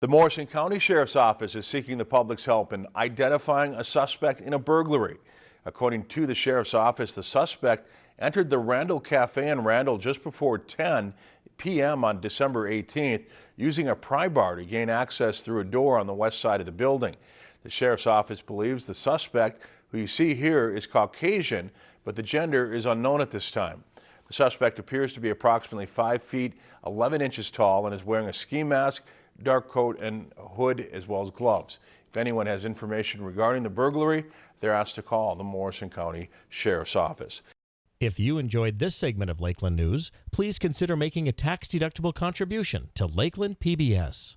The Morrison County Sheriff's Office is seeking the public's help in identifying a suspect in a burglary. According to the Sheriff's Office, the suspect entered the Randall Cafe in Randall just before 10 p.m. on December 18th using a pry bar to gain access through a door on the west side of the building. The Sheriff's Office believes the suspect, who you see here, is Caucasian, but the gender is unknown at this time. The suspect appears to be approximately 5 feet 11 inches tall and is wearing a ski mask, dark coat and hood as well as gloves. If anyone has information regarding the burglary, they're asked to call the Morrison County Sheriff's Office. If you enjoyed this segment of Lakeland News, please consider making a tax-deductible contribution to Lakeland PBS.